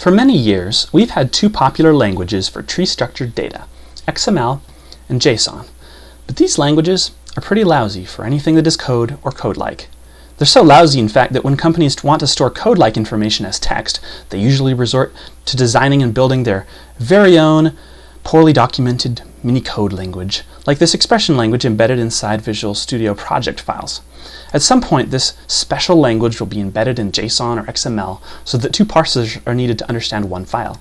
For many years, we've had two popular languages for tree-structured data, XML and JSON. But these languages are pretty lousy for anything that is code or code-like. They're so lousy, in fact, that when companies want to store code-like information as text, they usually resort to designing and building their very own poorly documented mini code language, like this expression language embedded inside Visual Studio project files. At some point, this special language will be embedded in JSON or XML so that two parsers are needed to understand one file.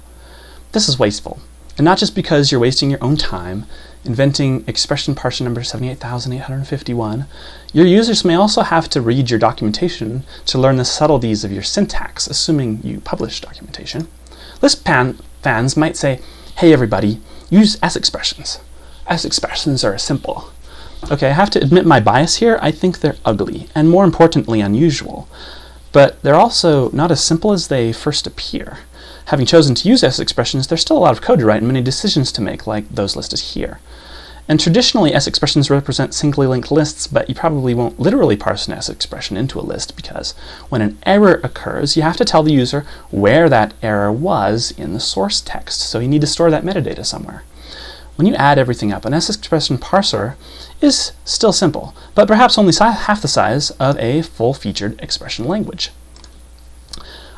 This is wasteful, and not just because you're wasting your own time inventing expression parser number 78851, your users may also have to read your documentation to learn the subtleties of your syntax, assuming you publish documentation. Lisp fans might say, hey everybody, use S expressions. S expressions are simple. Okay, I have to admit my bias here. I think they're ugly, and more importantly, unusual. But they're also not as simple as they first appear. Having chosen to use S expressions, there's still a lot of code to write and many decisions to make, like those listed here. And traditionally, S expressions represent singly linked lists, but you probably won't literally parse an S expression into a list because when an error occurs, you have to tell the user where that error was in the source text, so you need to store that metadata somewhere. When you add everything up, an S expression parser is still simple, but perhaps only half the size of a full-featured expression language.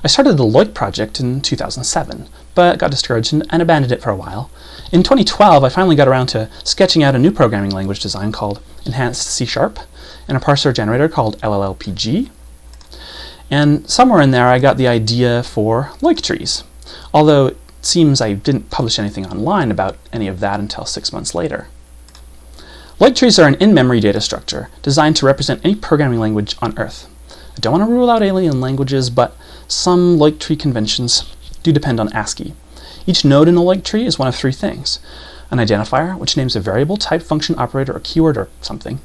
I started the Loyc project in 2007, but got discouraged and abandoned it for a while. In 2012, I finally got around to sketching out a new programming language design called Enhanced C Sharp and a parser generator called LLLPG. And somewhere in there, I got the idea for Loyc trees, although seems I didn't publish anything online about any of that until six months later. Loyc trees are an in-memory data structure designed to represent any programming language on Earth. I don't want to rule out alien languages, but some Loyc tree conventions do depend on ASCII. Each node in a Loyc tree is one of three things. An identifier, which names a variable, type, function, operator, or keyword, or something.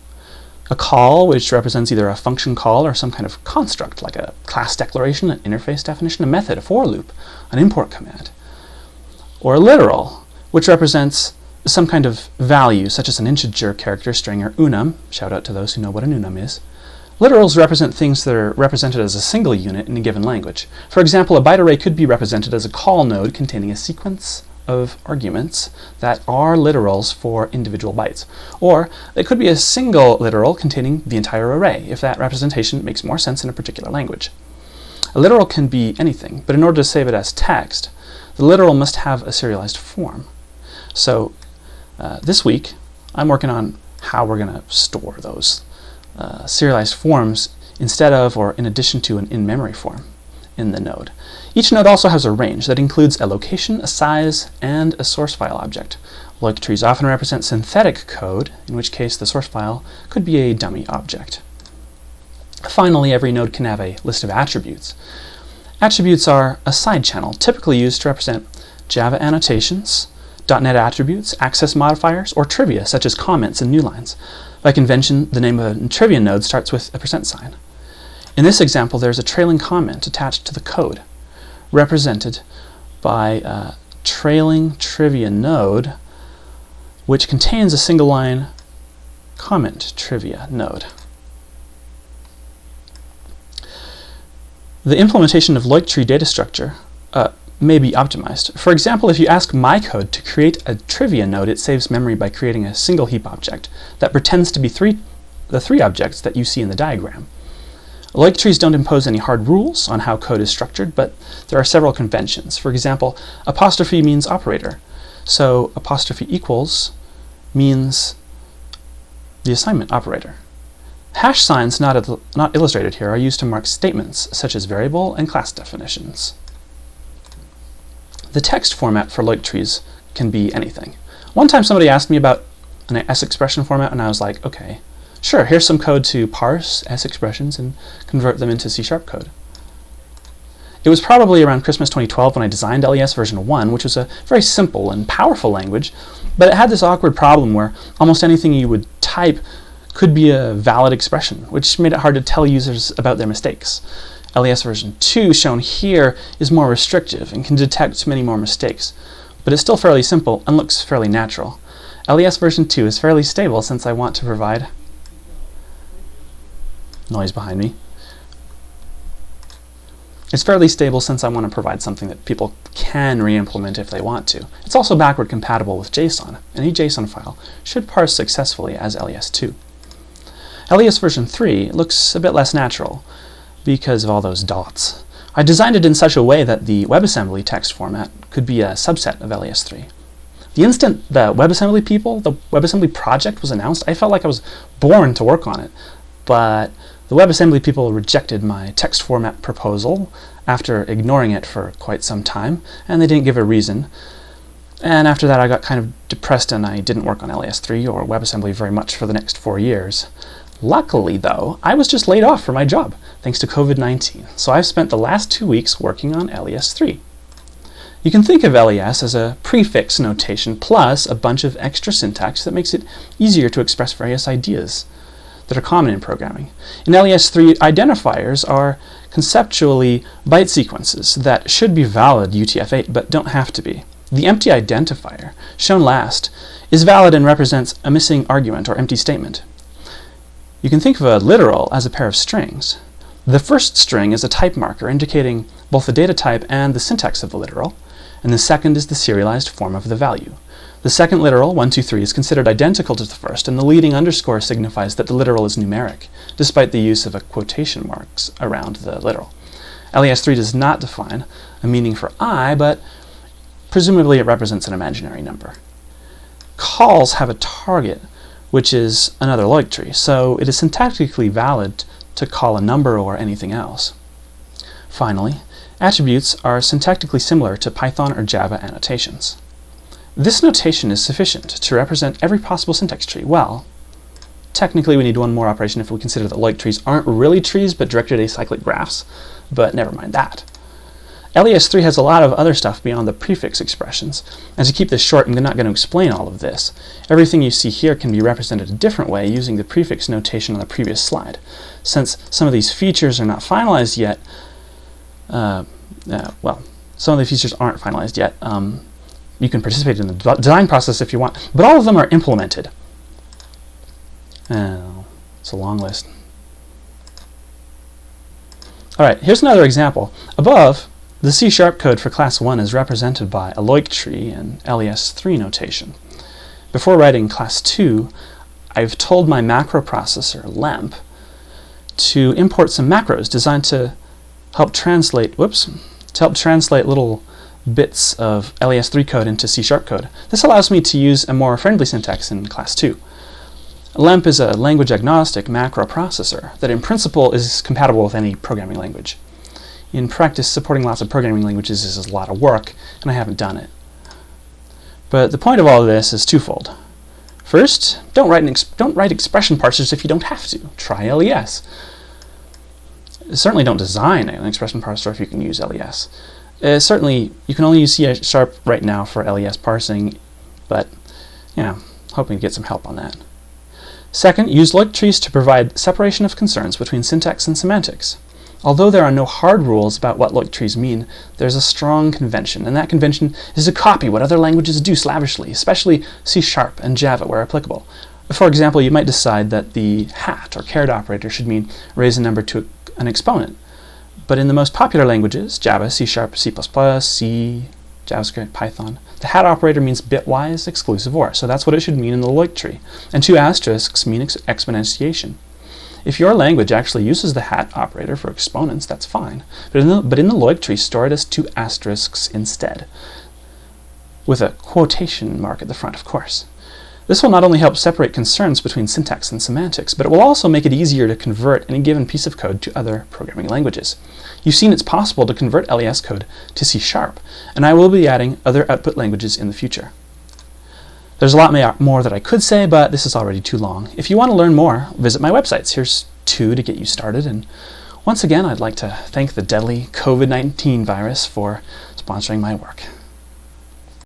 A call, which represents either a function call or some kind of construct, like a class declaration, an interface definition, a method, a for loop, an import command. Or a literal, which represents some kind of value, such as an integer character string or unum, shout out to those who know what an unum is, Literals represent things that are represented as a single unit in a given language. For example, a byte array could be represented as a call node containing a sequence of arguments that are literals for individual bytes. Or it could be a single literal containing the entire array, if that representation makes more sense in a particular language. A literal can be anything, but in order to save it as text, the literal must have a serialized form. So uh, this week, I'm working on how we're going to store those uh, serialized forms instead of or in addition to an in-memory form in the node. Each node also has a range that includes a location, a size, and a source file object. Loyc trees often represent synthetic code, in which case the source file could be a dummy object. Finally, every node can have a list of attributes. Attributes are a side channel, typically used to represent Java annotations, .NET attributes, access modifiers, or trivia, such as comments and new lines. By convention, the name of a trivia node starts with a percent sign. In this example, there's a trailing comment attached to the code, represented by a trailing trivia node, which contains a single line comment trivia node. The implementation of Loyc tree data structure uh, may be optimized. For example, if you ask MyCode to create a trivia node, it saves memory by creating a single heap object that pretends to be three, the three objects that you see in the diagram. Loic trees don't impose any hard rules on how code is structured, but there are several conventions. For example, apostrophe means operator, so apostrophe equals means the assignment operator. Hash signs not, not illustrated here are used to mark statements, such as variable and class definitions. The text format for Loyc trees can be anything. One time somebody asked me about an S expression format and I was like, okay, sure, here's some code to parse S expressions and convert them into C-sharp code. It was probably around Christmas 2012 when I designed LES version 1, which was a very simple and powerful language, but it had this awkward problem where almost anything you would type could be a valid expression, which made it hard to tell users about their mistakes. LES version 2 shown here is more restrictive and can detect many more mistakes, but it's still fairly simple and looks fairly natural. LES version 2 is fairly stable since I want to provide noise behind me. It's fairly stable since I want to provide something that people can re-implement if they want to. It's also backward compatible with JSON. Any JSON file should parse successfully as LES2. LES version 3 looks a bit less natural because of all those dots. I designed it in such a way that the WebAssembly text format could be a subset of LES3. The instant the WebAssembly people, the WebAssembly project was announced, I felt like I was born to work on it. But the WebAssembly people rejected my text format proposal after ignoring it for quite some time, and they didn't give a reason. And after that I got kind of depressed and I didn't work on LES3 or WebAssembly very much for the next four years. Luckily, though, I was just laid off from my job, thanks to COVID-19, so I've spent the last two weeks working on LES3. You can think of LES as a prefix notation plus a bunch of extra syntax that makes it easier to express various ideas that are common in programming. In LES3, identifiers are conceptually byte sequences that should be valid UTF-8 but don't have to be. The empty identifier, shown last, is valid and represents a missing argument or empty statement. You can think of a literal as a pair of strings. The first string is a type marker indicating both the data type and the syntax of the literal, and the second is the serialized form of the value. The second literal, 1, 2, 3, is considered identical to the first, and the leading underscore signifies that the literal is numeric, despite the use of a quotation marks around the literal. LES3 does not define a meaning for i, but presumably it represents an imaginary number. Calls have a target, which is another Loyc tree, so it is syntactically valid to call a number or anything else. Finally, attributes are syntactically similar to Python or Java annotations. This notation is sufficient to represent every possible syntax tree. Well, technically we need one more operation if we consider that Loyc trees aren't really trees but directed acyclic graphs, but never mind that. LES3 has a lot of other stuff beyond the prefix expressions. And to keep this short, I'm not going to explain all of this. Everything you see here can be represented a different way using the prefix notation on the previous slide. Since some of these features are not finalized yet, uh, uh, well, some of the features aren't finalized yet. Um, you can participate in the design process if you want, but all of them are implemented. Oh, it's a long list. All right, here's another example. Above, the C-sharp code for class 1 is represented by a Loyc tree in LES3 notation. Before writing class 2, I've told my macro processor, LeMP, to import some macros designed to help translate, whoops, to help translate little bits of LES3 code into C-sharp code. This allows me to use a more friendly syntax in class 2. LeMP is a language agnostic macro processor that in principle is compatible with any programming language. In practice, supporting lots of programming languages is a lot of work, and I haven't done it. But the point of all of this is twofold. First, don't write, don't write expression parsers if you don't have to. Try LES. Certainly don't design an expression parser if you can use LES. Uh, certainly, you can only use C Sharp right now for LES parsing, but yeah, hoping to get some help on that. Second, use Loyc trees to provide separation of concerns between syntax and semantics. Although there are no hard rules about what Loyc trees mean, there's a strong convention, and that convention is to copy what other languages do slavishly, especially C Sharp and Java where applicable. For example, you might decide that the hat or caret operator should mean raise a number to an exponent. But in the most popular languages, Java, C Sharp, C++, C, JavaScript, Python, the hat operator means bitwise exclusive OR, so that's what it should mean in the Loyc tree. And two asterisks mean ex exponentiation. If your language actually uses the hat operator for exponents, that's fine. But in the, but in the Loyc tree, store it as two asterisks instead, with a quotation mark at the front, of course. This will not only help separate concerns between syntax and semantics, but it will also make it easier to convert any given piece of code to other programming languages. You've seen it's possible to convert LES code to C Sharp, and I will be adding other output languages in the future. There's a lot more that I could say, but this is already too long. If you want to learn more, visit my websites. Here's two to get you started. And once again, I'd like to thank the deadly COVID-19 virus for sponsoring my work.